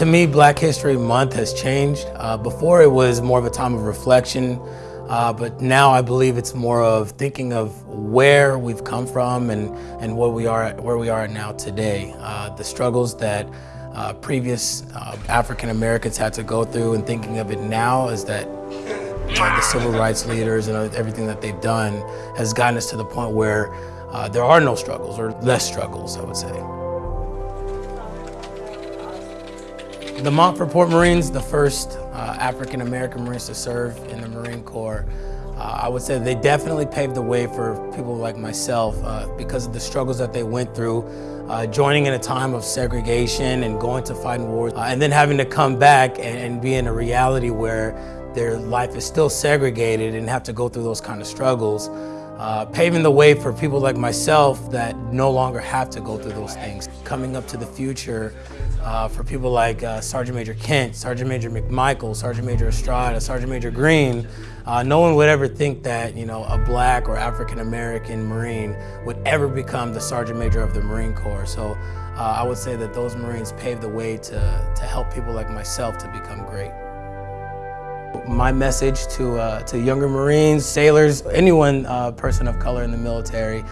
To me, Black History Month has changed. Uh, before it was more of a time of reflection, uh, but now I believe it's more of thinking of where we've come from and, and where, we are, where we are now today. Uh, the struggles that uh, previous uh, African Americans had to go through and thinking of it now is that the civil rights leaders and everything that they've done has gotten us to the point where uh, there are no struggles or less struggles, I would say. The Montford Marines, the first uh, African American Marines to serve in the Marine Corps, uh, I would say they definitely paved the way for people like myself uh, because of the struggles that they went through, uh, joining in a time of segregation and going to fight in wars, uh, and then having to come back and, and be in a reality where their life is still segregated and have to go through those kind of struggles, uh, paving the way for people like myself that no longer have to go through those things. Coming up to the future uh, for people like uh, Sergeant Major Kent, Sergeant Major McMichael, Sergeant Major Estrada, Sergeant Major Green, uh, no one would ever think that you know a black or African American Marine would ever become the Sergeant Major of the Marine Corps. So uh, I would say that those Marines paved the way to, to help people like myself to become great. My message to, uh, to younger Marines, sailors, anyone uh, person of color in the military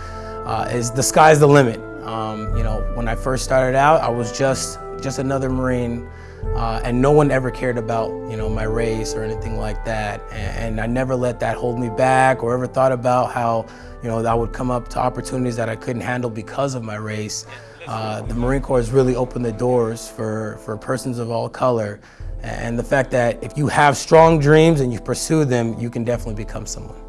is the sky's the limit. Um, you know, when I first started out, I was just, just another Marine uh, and no one ever cared about, you know, my race or anything like that. And, and, I never let that hold me back or ever thought about how, you know, I would come up to opportunities that I couldn't handle because of my race. Uh, the Marine Corps has really opened the doors for, for persons of all color and the fact that if you have strong dreams and you pursue them, you can definitely become someone.